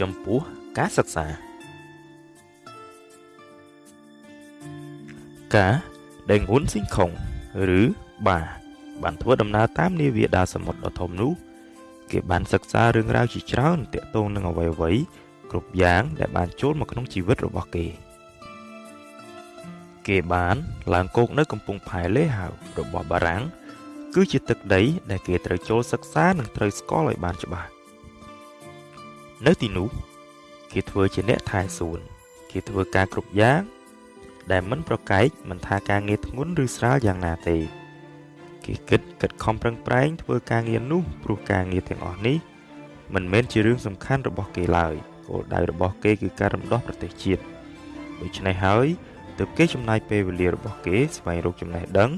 ចំពោះការសិក្សាការដែលងួនស៊ីងខុងឬបាបានធ្វើដំណើរតាមនាវាដាសមុទ្រដ៏ធំនោះគេបានសិក្សារឿងរ៉ាវជាច្រើនទាក់ទងនឹងអ្វីៗគ្រប់យ៉ាងដែលបានចូលមកក្នុងជីវិតរបស់គេ គេបានឡើងគោកនៅកំពង់ផែលេហាវរបស់បារាំងគឺជាទឹកដីដែលគេត្រូវចូលសិក្សានិងត្រូវស្គាល់ឲ្យបានច្បាស់ នៅទីនោះគេធ្វើជាអ្នកថែសួនគេធ្វើការគ្រប់យ៉ាងដែលមិនប្រកែកមិនថាការងារធ្ងន់ឬស្រាលយ៉ាងណាទេ គេគិតគិតខំប្រឹងប្រែងធ្វើការងារនោះព្រោះការងារទាំងអស់នេះមិនមែនជារឿងសំខាន់របស់គេឡើយគោលដៅរបស់គេគឺការរំដោះប្រទេសជាតិដូច្នេះហើយទើបគេចំណាយពេលវេលារបស់គេស្វែងរកចំណេះដឹង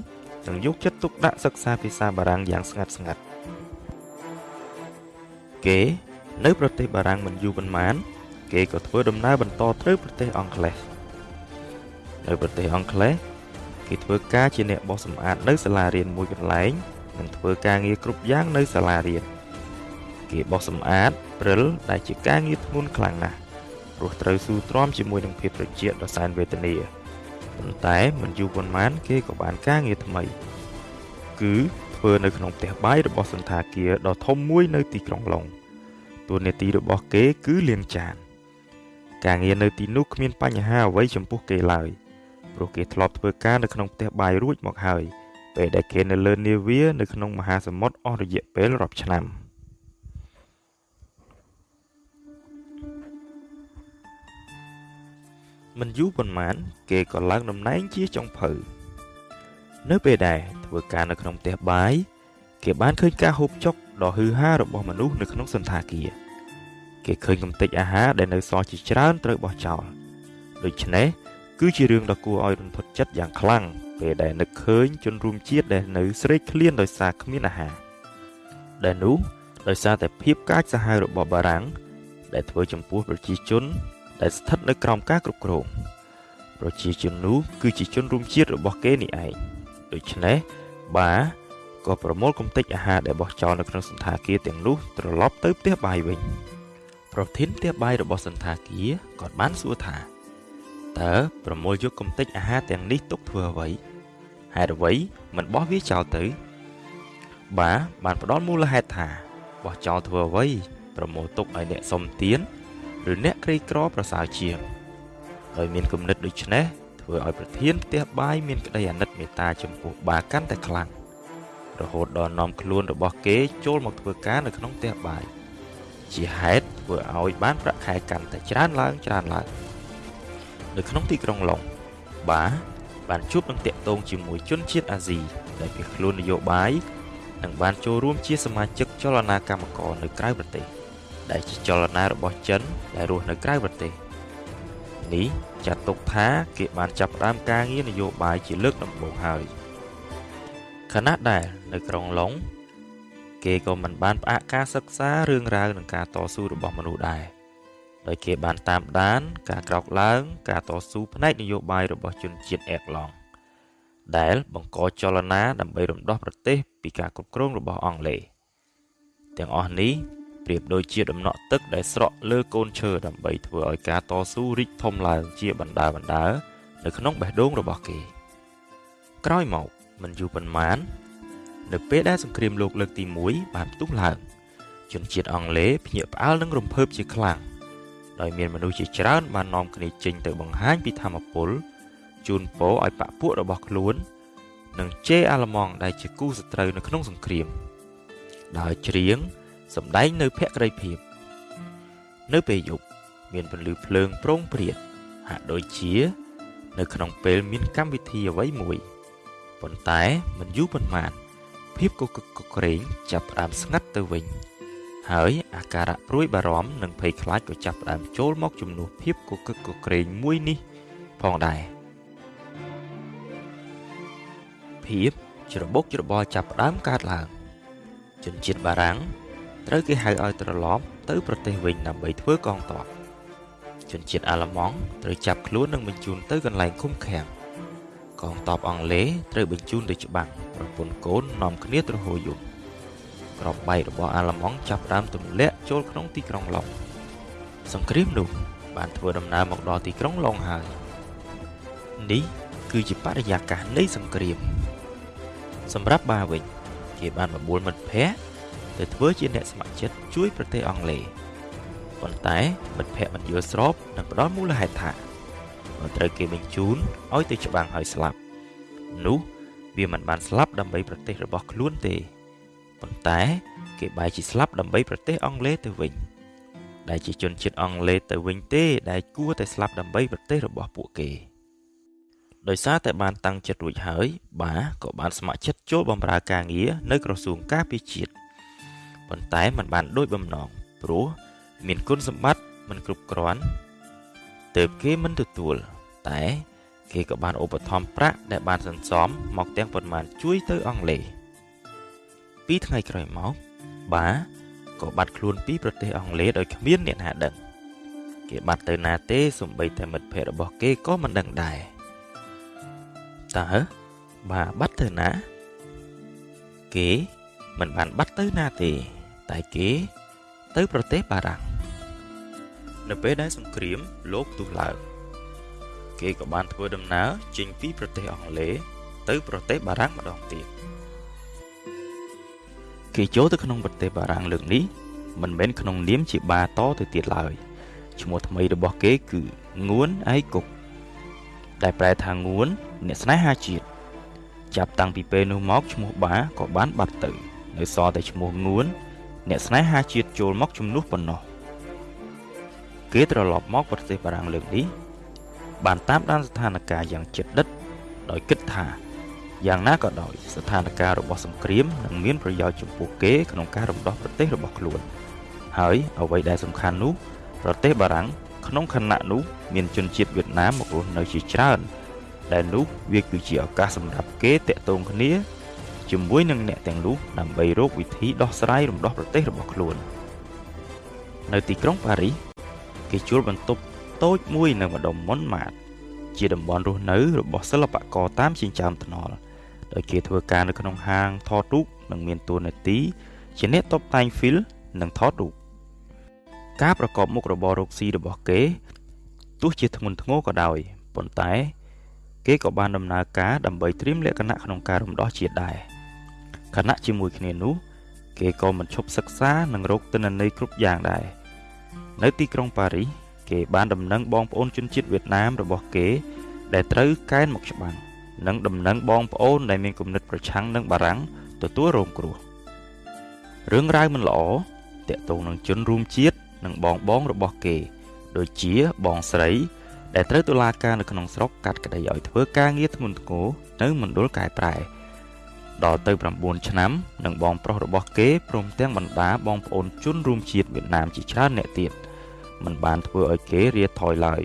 និងយកចិត្តទុកដាក់សិក្សាភាសាបារាំងយ៉ាងស្ងាត់ស្ងាត់គេ នៅប្រទេសបារាំងមិនយូរប៉ុន្មាន គេក៏ធ្វើដំណើរបន្តទៅប្រទេសអង់គ្លេសនៅប្រទេសអង់គ្លេសគេធ្វើការជាអ្នកបោសសម្អាតនៅសាលារៀនមួយកន្លែងនិងធ្វើការងារគ្រប់យ៉ាងនៅសាលារៀនគេបោសសម្អាតព្រិលដែលជាការងារធ្ងន់ខ្លាំងណាស់ព្រោះត្រូវស៊ូទ្រាំជាមួយនឹងភាពត្រជាក់ដ៏សែនវេទនាប៉ុន្តែមិនយូរប៉ុន្មាន គេក៏បានការងារថ្មី គឺធ្វើនៅក្នុងផ្ទះបាយរបស់សន្តាគារដ៏ធំមួយនៅទីក្រុងឡុង តួនាទីរបស់គេគឺលាងចាន ការងារនៅទីនោះគ្មានបញ្ហាអ្វីចំពោះគេឡើយព្រោះគេធ្លាប់ធ្វើការនៅក្នុងផ្ទះបាយរួចមកហើយពេលដែលគេនៅលើនាវានៅក្នុងមហាសមុទ្រអស់រយៈពេលរាប់ឆ្នាំមិនយូរប៉ុន្មាន គេក៏ឡើងតំណែងជាចុងភៅនៅពេលដែលធ្វើការនៅក្នុងផ្ទះបាយគេបានឃើញការហូបចុកដ៏ហឺហារបស់មនុស្សនៅក្នុងសន្តាគារ គេឃើញកំទេចអាហារដែលនៅសល់ជាច្រើនត្រូវបោះចោលដូច្នេះគឺជារឿងដ៏គួរឲ្យរន្ធត់ចិត្តយ៉ាងខ្លាំងពេលដែលនឹកឃើញជនរួមជាតិដែលនៅស្រេកឃ្លានដោយសារគ្មានអាហារដែលនោះដោយសារតែភាពកាចសាហាវរបស់បារាំងដែលធ្វើចំពោះប្រជាជន ដែលស្ថិតនៅក្រោមការគ្រប់គ្រងប្រជាជននោះគឺជាជនរួមជាតិរបស់គេនេះឯងដូច្នេះបាក៏ប្រមូលកំទេចអាហារដែលបោះចោលនៅក្នុងសន្តាគារទាំងនោះត្រឡប់ទៅផ្ទះបាយវិញ ប្រធានផ្ទះបាយរបស់សន្តាគារក៏បានសួរថាតើប្រមូលយកកំទេចអាហារទាំងនេះទុកធ្វើអ្វីហេតុអ្វីមិនបោះវាចោលទៅ បាបានផ្ដល់មូលហេតុថាបោះចោលធ្វើអ្វីប្រមូលទុកឲ្យអ្នកសុំទានឬអ្នកក្រីក្រប្រសើរជាងដោយមានគំនិតដូចនេះធ្វើឲ្យប្រធានផ្ទះបាយមានក្តីអាណិតមេត្តាចំពោះបាកាន់តែខ្លាំងរហូតដល់នាំខ្លួនរបស់គេចូលមកធ្វើការនៅក្នុងផ្ទះបាយ ជាហេតុធ្វើឲ្យបានប្រាក់ខែកាន់តែច្រើនឡើងច្រើនឡើងនៅក្នុងទីក្រុងឡុងបាបានជួបនឹងតាក់ទងជាមួយជនជាតិអាស៊ីដែលភៀសខ្លួននយោបាយនិងបានចូលរួមជាសមាជិកចលនាកម្មករនៅក្រៅប្រទេស ដែលជាចលនារបស់ចិនដែលរស់នៅក្រៅប្រទេសនេះចាត់ទុកថាគេបានចាប់ផ្ដើមការងារនយោបាយជាលើកដំបូងហើយខណៈដែលនៅក្រុងឡុង គេក៏មិនបានផ្អាកការសិក្សារឿងរ៉ាវនិងការតស៊ូរបស់មនុស្សដែរដោយគេបានតាមដាន ការក្រោកឡើង ការតស៊ូផ្នែកនយោបាយរបស់ជនជាតិអេកឡង់ដែលបង្កចលនាដើម្បីរំដោះប្រទេស ពីការគ្រប់គ្រងរបស់អង់គ្លេសទាំងអស់នេះប្រៀបដូចជាដំណក់ទឹកដែលស្រក់លើកូនឈើដើម្បីធ្វើឲ្យការតស៊ូរីកធំឡើងជាបណ្ដាបណ្ដានៅក្នុងបេះដូងរបស់គេ ក្រោយមកមិនយូរប៉ុន្មាន នៅពេលដែលសង្គ្រាមលោកលើកទី1បានផ្ទុះឡើងជនជាតិអង់គ្លេសភ្ញាក់ផ្អើលនឹងរំភើបជាខ្លាំងដោយមានមនុស្សជាច្រើនបាននាំគ្នាចេញទៅបង្ហាញពីធម្មពលជូនពរឲ្យបពពួករបស់ខ្លួន និងជេរអាល្លឺម៉ង់ដែលជាគូសត្រូវនៅក្នុងសង្គ្រាមដោយច្រៀងសម្ដែងនៅភក្តីភាពនៅពេលយប់មានពន្លឺភ្លើងប្រងព្រាតហាក់ដូចជា នៅក្នុងពេលមានកម្មវិធីអ្វីមួយប៉ុន្តែមិនយូរប៉ុន្មាន ភាពកកកក្រែងចាប់ផ្ដើមស្ងាត់ទៅវិញ ហើយអាការៈព្រួយបារម្ភនិងភ័យខ្លាចក៏ចាប់ផ្ដើមចូលមកជំនួសភាពកកឹកកក្រែងមួយនេះ ផងដែរភាពច្របូកច្របល់ចាប់ផ្ដើមកើតឡើងជនជាតិបារាំងត្រូវគេហៅឲ្យត្រឡប់ទៅប្រទេសវិញដើម្បីធ្វើកងទ័ពជនជាតិអាល្លឺម៉ង់ត្រូវចាប់ខ្លួននិងបញ្ជូនទៅកន្លែងឃុំឃាំង កងទ័ពអង់គ្លេសត្រូវបញ្ជូនទៅច្បាំងប្រពន្ធកូននាំគ្នាទៅហូរយំក្របបែករបស់អាល្លឺម៉ង់ចាប់ផ្ដើមទម្លាក់ចូលក្នុងទីក្រុងឡុងសង្គ្រាមនោះបានធ្វើដំណើរមកដល់ទីក្រុងឡុងហើយនេះគឺជាបរិយាកាសនៃសង្គ្រាម សម្រាប់បាវិញគេបានបបួលមិត្តភ័ក្តិទៅធ្វើជាអ្នកស្ម័គ្រចិត្តជួយប្រទេសអង់គ្លេសប៉ុន្តែមិត្តភ័ក្តិមិនយល់ស្របនិងផ្ដល់មូលហេតុថាបើ ត្រូវគេបញ្ជូនឲ្យទៅច្បាំងហើយស្លាប់នោះវាមិនបានស្លាប់ដើម្បីប្រទេសរបស់ខ្លួនទេប៉ុន្តែគេបែរជាស្លាប់ដើម្បីប្រទេសអង់គ្លេសទៅវិញដែលជាជនជាតិអង់គ្លេសទៅវិញទេដែលគួរតែស្លាប់ដើម្បីប្រទេសរបស់ពួកគេដោយសារតែបានតាំងចិត្តរួចហើយបាក៏បានស្ម័គ្រចិត្តចូលបម្រើការងារនៅក្រសួងការពារជាតិប៉ុន្តែมันបានដូចបំណងព្រោះមានគុណសម្បត្តិមិនគ្រប់គ្រាន់ ទើបគេមិនទទួល តែគេក៏បានឧបត្ថម្ភប្រាក់ដែលបានសន្សំមកទាំងប៉ុន្មានជួយទៅអង់គ្លេសពីថ្ងៃក្រោយមកបាក៏បាត់ខ្លួនពីប្រទេសអង់គ្លេសដោយគ្មានអ្នកណាដឹង គេបាត់ទៅណាទេសំបីតែមិត្តភ័ក្តិរបស់គេក៏មិនដឹងដែរតើបាបាត់ទៅណា គេមិនបានបាត់ទៅណាទេ តែគេទៅប្រទេសបារាំង នៅពេលដែលសង្គ្រាមលោកទុះឡើងគេក៏បានធ្វើដំណើរចេញពីប្រទេសអង់គ្លេសទៅប្រទេសបារាំងម្ដងទៀតគេចូលទៅក្នុងប្រទេសបារាំងលើកនេះមិនមែនក្នុងនាមជាបាតទៅទៀតឡើយឈ្មោះថ្មីរបស់គេគឺងួនអៃគុកដែលប្រែថាងួនអ្នកស្នេហាជាតិចាប់តាំងពីពេលនោះមកឈ្មោះបាក៏បានបាត់ទៅ នៅសល់តែឈ្មោះងួនអ្នកស្នេហាជាតិចូលមកជំនួសប៉ុណ្ណោះ គេត្រឡប់មកប្រទេសបារាំងលើកនេះបានតាមដានស្ថានភាពយ៉ាងជិតដិតដោយគិតថាយ៉ាងណាក៏ដោយស្ថានភាពរបស់សង្គ្រាមនឹងមានប្រយោជន៍ចំពោះគេក្នុងការរំដោះប្រទេសរបស់ខ្លួន ហើយអ្វីដែលសំខាន់នោះប្រទេសបារាំងក្នុងខណៈនោះមានជនជាតិវៀតណាមមករស់នៅជាច្រើន ដែលនោះវាគឺជាឱកាសសម្រាប់គេតាក់ទងគ្នាជាមួយនឹងអ្នកទាំងនោះដើម្បីរកវិធីដោះស្រាយរំដោះប្រទេសរបស់ខ្លួន នៅទីក្រុងប៉ារីស គេជួលបន្ទប់តូចមួយនៅម្ដុំមុនម៉ាត ជាតំបន់រស់នៅរបស់សិល្បករតាមចិញ្ចើមថ្នល់ដោយគេធ្វើការនៅក្នុងហាងថតរូបនិងមានតួនាទីជាអ្នកតុបតែងហ្វីលនិងថតរូបការប្រកបមុខរបររកស៊ីរបស់គេទោះជាធ្ងន់ធ្ងរក៏ដោយប៉ុន្តែ គេក៏បានដំណើរការដើម្បីត្រៀមលក្ខណៈក្នុងការរំដោះជាតិដែរខណៈជាមួយគ្នានោះ គេក៏មិនឈប់សិក្សានិងរកទិន្នន័យគ្រប់យ៉ាងដែរ នៅទីក្រុងប៉ារីសគេបានដំណឹងបងប្អូនជនជាតិវៀតណាមរបស់គេ ដែលត្រូវកែនមកច្បាំងនិងដំណឹងបងប្អូនដែលមានគំនិតប្រឆាំងនឹងបារាំងទទួលរងគ្រោះរឿងរ៉ាវមិនល្អតាក់ទងនឹងជនរួមជាតិនិងបងបងរបស់គេ ដូចជាបងស្រី ដែលត្រូវតុលាការនៅក្នុងស្រុកកាត់ក្តីឲ្យធ្វើការងារធ្ងន់ធ្ងរនៅមណ្ឌលកែប្រែ ដល់ទៅ9ឆ្នាំនិងបងប្រុសរបស់គេព្រមទាំងបណ្ដាបងប្អូនជនរួមជាតិវៀតណាមជាច្រើនអ្នកទៀតមិនបានធ្វើឲ្យគេរាថយឡើយ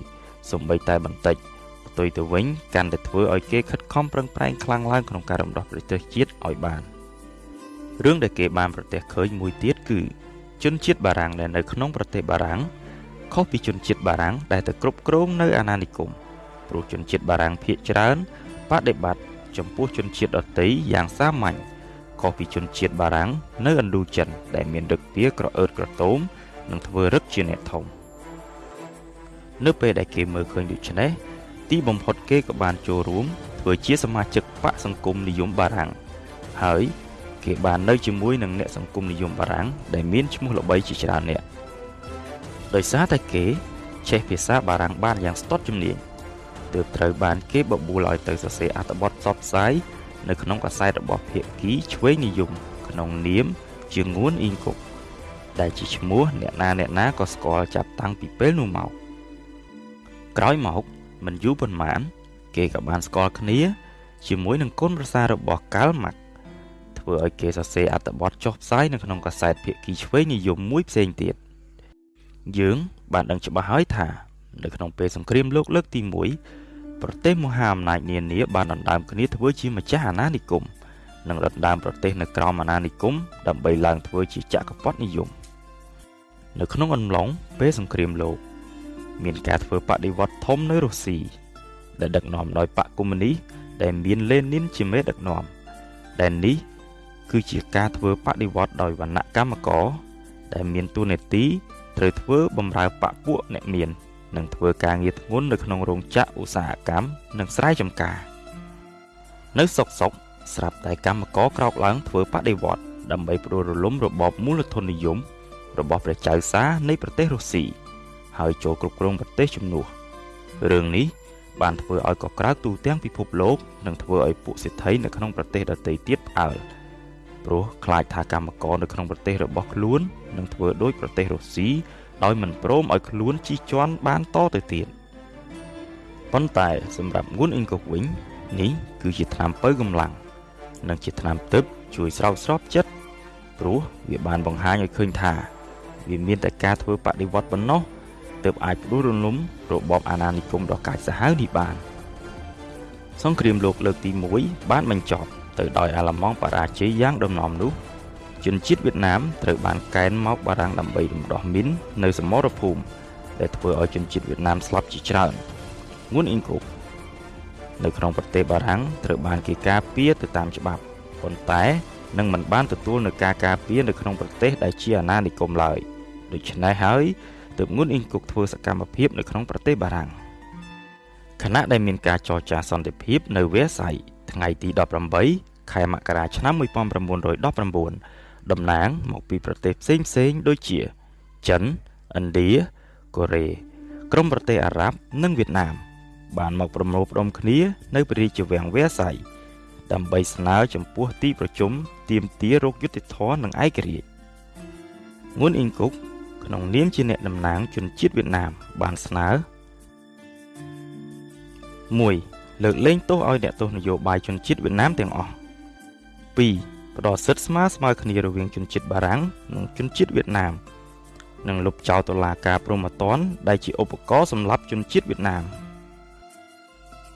សំបីតែបន្តិចផ្ទុយទៅវិញកាន់តែធ្វើឲ្យគេខិតខំប្រឹងប្រែងខ្លាំងឡើងក្នុងការរំដោះប្រទេសជាតិឲ្យបានរឿងដែលគេបានប្រទះឃើញមួយទៀតគឺជនជាតិបារាំងដែលនៅក្នុងប្រទេសបារាំងខុសពីជនជាតិបារាំងដែលទៅគ្រប់គ្រងនៅអាណានិគមព្រោះជនជាតិបារាំងភាគច្រើនបដិបត្តិ ចំពោះជនជាតិដទៃយ៉ាងសាមញ្ញខុសពីជនជាតិបារាំងនៅឥណ្ឌូចិន ដែលមានរឹកពីក្រអឺតក្រទមនិងធ្វើរឹកជាអ្នកធំនៅពេលដែលគេមើលឃើញដូច្នេះទីបំផុតគេក៏បានចូលរួមធ្វើជាសមាជិកបកសង្គមនិយមបារាំងហើយគេបាននៅជាមួយនឹងអ្នកសង្គមនិយមបារាំងដែលមានឈ្មោះល្បីជាច្រើនអ្នកដោយសារតែគេចេះភាសាបារាំងបានយ៉ាងស្ទាត់ជំនាញ ទើបត្រូវបានគេបបួលឲ្យទៅសរសេរអត្ថបទផ្សព្វផ្សាយនៅក្នុងកាសែតរបស់ភាគីឆ្វេងនិយមក្នុងនាមជាងួនអ៊ីងគុកដែលជាឈ្មោះអ្នកណាអ្នកណាក៏ស្គាល់ចាប់តាំងពីពេលនោះមកក្រោយមកមិនយូរប៉ុន្មាន គេក៏បានស្គាល់គ្នា ជាមួយនឹងគុណប្រសាររបស់កាល់ម៉ាក់ធ្វើឲ្យគេសរសេរអត្ថបទចុះផ្សាយនៅក្នុងកាសែតភាគីឆ្វេងនិយមមួយផ្សេងទៀតយើងបានដឹងច្បាស់ហើយថា នៅក្នុងពេលសង្គ្រាមលោកលើកទី1 ប្រទេសមហាអំណាចនានាបានដណ្ដើមគ្នាធ្វើជាម្ចាស់អាណានិគមនិងដណ្ដើមប្រទេសនៅក្រោមអាណានិគមដើម្បីឡើងធ្វើជាចក្រពត្តិនិយមនៅក្នុងអំឡុងពេលសង្គ្រាមលោក មានការធ្វើបដិវត្តធំនៅរុស្ស៊ីដែលដឹកនាំដោយបកកុម្មុយនីសដែលមានលេនីនជាមេដឹកនាំដែលនេះគឺជាការធ្វើបដិវត្តដោយវណ្ណៈកម្មករដែលមានទួនាទីត្រូវធ្វើបម្រើបពពួកអ្នកមាន និងធ្វើការងារធ្ងន់នៅក្នុងរោងចក្រឧស្សាហកម្មនិងស្រែចម្ការ នៅសុកសុកស្រាប់តែកម្មករក្រោកឡើងធ្វើបដិវត្តដើម្បីផ្ដួលរលំរបបមូលធននិយម របស់ព្រះចៅសារនៃប្រទេសរុស្ស៊ីហើយចូលគ្រប់គ្រងប្រទេសជំនួសរឿងនេះបានធ្វើឲ្យកក្រើកទូទាំងពិភពលោកនិងធ្វើឲ្យពួកសេដ្ឋីនៅក្នុងប្រទេសដទៃទៀតផ្អើលព្រោះខ្លាចថាកម្មករនៅក្នុងប្រទេសរបស់ខ្លួននឹងធ្វើដូចប្រទេសរុស្ស៊ី ដោយមិនព្រមឲ្យខ្លួនជិះជាន់បានតទៅទៀតប៉ុន្តែសម្រាប់ងួនអ៊ីងកុកវិញនេះគឺជាថ្នាំបើកម្លាំងនិងជាថ្នាំទឹកជួយស្រោចស្រពចិត្តព្រោះវាបានបង្ហាញឲ្យឃើញថាវាមានតែការធ្វើបដិវត្តប៉ុណ្ណោះទើបអាចផ្ដួលរំលំរបបអាណានិគមដ៏កាចសាហាវនេះបានសង្គ្រាមលោកលើកទី1បានបញ្ចប់ទៅដោយអាល្លឺម៉ង់បរាជ័យយ៉ាងដំណំនោះ ជនជាតិវៀតណាមត្រូវបានកេណ្ឌមកបារាំងដើម្បីរំដោះមីននៅសមរភូមិដែលធ្វើឲ្យជនជាតិវៀតណាមស្លាប់ជាច្រើនងួនអ៊ីងកុកនៅក្នុងប្រទេសបារាំងត្រូវបានគេការពារទៅតាមច្បាប់ប៉ុន្តែនឹងមិនបានទទួលនឹងការការពារនៅក្នុងប្រទេសដែលជាអាណានិគមឡើយដូច្នេះហើយទើបងួនអ៊ីងគុកធ្វើសកម្មភាពនៅក្នុងប្រទេសបារាំងខណៈដែលមានការចរចាសន្តិភាពនៅវែសៃថ្ងៃទី18ខែមករាឆ្នាំ1919 តំណាងមកពីប្រទេសផ្សេងផ្សេងដូចជាចិនឥណ្ឌាកូរ៉េក្រុមប្រទេសអារ៉ាប់និងវៀតណាម បានមកប្រមូលផ្ដុំគ្នា នៅព្រះរាជវាំងវែសៃដើម្បីស្នើចំពោះទីប្រជុំទាមទាររោគយុតិធធនិងឯករាជ្យងួនអ៊ីងគុកក្នុងនាមជាអ្នកតំណាងជនជាតិវៀតណាមបានស្នើ1លើកលែងទោសឲ្យអ្នកទោសនយោបាយជនជាតិវៀតណាមទាំងអស់2 ផ្ដល់សិទ្ធិស្មើស្មើគ្នារវាងជនជាតិបារាំងនិងជនជាតិវៀតណាមនិងលុបចោលតុលាការព្រហ្មទណ្ឌដែលជាឧបករណ៍សម្រាប់ជនជាតិវៀតណាម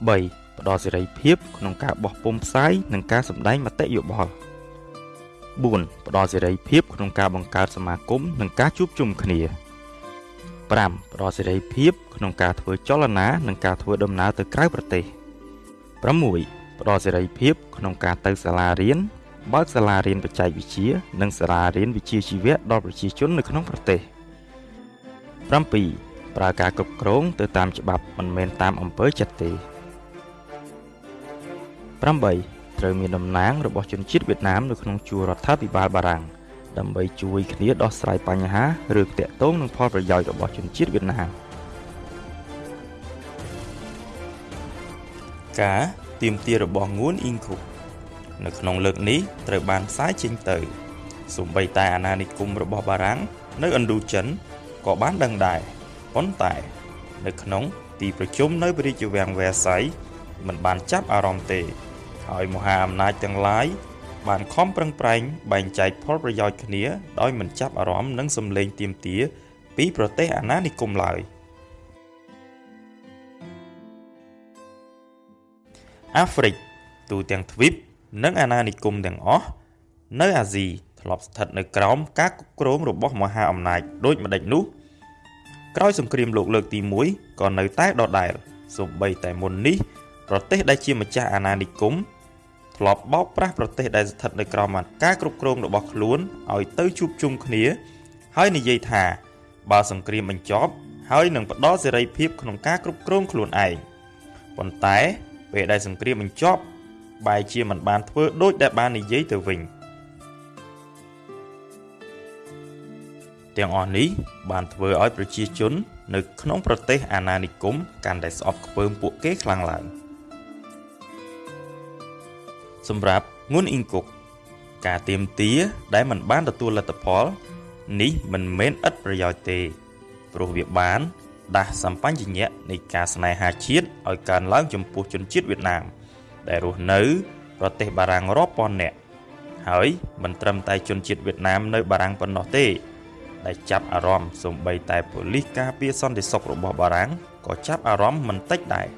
3ផ្ដល់សេរីភាពក្នុងការបោះពុម្ពផ្សាយនិងការសម្ដែងមតិយោបល់4ផ្ដល់សេរីភាពក្នុងការបង្កើតសមាគមនិងការជួបជុំគ្នា5ផ្ដល់សេរីភាពក្នុងការធ្វើចលនានិងការធ្វើដំណើរទៅក្រៅប្រទេស6ផ្ដល់សេរីភាពក្នុងការទៅសាលារៀន បើកសាលារៀនបច្ចេកវិទ្យានិងសាលារៀនវិជ្ជាជីវៈដល់ប្រជាជននៅក្នុងប្រទេស7ប្រើការគ្រប់គ្រងទៅតាមច្បាប់មិនមែនតាមអំពើចិត្តទេ8ត្រូវមានតំណាងរបស់ជនជាតិវៀតណាមនៅក្នុងជួររដ្ឋាភិបាលបារាំងដើម្បីជួយគ្នាដោះស្រាយបញ្ហាឬតាក់ទងនឹងផលប្រយោជន៍របស់ជនជាតិវៀតណាមការទៀមទារបស់ងួនអ៊ីងឃុក នៅក្នុងលើកនេះត្រូវបានផ្សាយចេញទៅសូម្បីតែអាណានិគមរបស់បារាំងនៅឥណ្ឌូចិនក៏បានដឹងដែរប៉ុន្តែនៅក្នុងទីប្រជុំនៅព្រះរាជវាំងវែសៃមិនបានចាប់អារម្មណ៍ទេ ហើយមហាអំណាចទាំងឡាយបានខំប្រឹងប្រែងបែងចែកផលប្រយោជន៍គ្នាដោយមិនចាប់អារម្មណ៍នឹងសម្លេងទាមទារពីប្រទេសអាណានិគមឡើយអាហ្វ្រិកទូទាំងទ្វីប និងអាណានិគមទាំងអស់នៅអាស៊ីធ្លាប់ស្ថិតនៅក្រោមការគ្រប់គ្រងរបស់មហាអំណាចដូចម្ដេចនោះក្រោយសង្គ្រាមលោកលើកទី1ក៏នៅតែដដែលសូម្បីតែមុននេះប្រទេសដែលជាម្ចាស់អាណានិគមធ្លាប់បោកប្រាស់ប្រទេសដែលស្ថិតនៅក្រោមការគ្រប់គ្រងរបស់ខ្លួនឲ្យទៅជួបជុំគ្នា ហើយនិយាយថា បើសង្គ្រាមបញ្ចប់ ហើយនឹងផ្ដល់សេរីភាពក្នុងការគ្រប់គ្រងខ្លួនឯងប៉ុន្តែពេលដែលសង្គ្រាមបញ្ចប់ បែរជាមិនបានធ្វើដូចដែលបាននិយាយទៅវិញទាំងអស់នេះបានធ្វើឲ្យប្រជាជន នៅក្នុងប្រទេសអាណានិគមកាន់តែស្អប់ខ្ពើមពួកគេខ្លាំងឡើង។សម្រាប់ងួនអ៊ីងគុកការទៀមទាដែលមិនបានទទួលលទ្ធផល នេះមិនមែនឥតប្រយោជន៍ទេ ព្រោះវាបាន ដាស់សម្បញ្ញៈនៃការស្នេហាជាតិឲ្យកើនឡើងចំពោះជនជាតិវៀតណាម ដែលរស់នៅប្រទេសបារាំងរាប់ពាន់នាក់ហើយមិនត្រឹមតែជនជាតិវៀតណាមនៅបារាំងប៉ុណ្ណោះទេដែលចាប់អារម្មណ៍សំបីតែប៉ូលីសការពារសន្តិសុខរបស់បារាំងក៏ចាប់អារម្មណ៍មិនតិចដែរ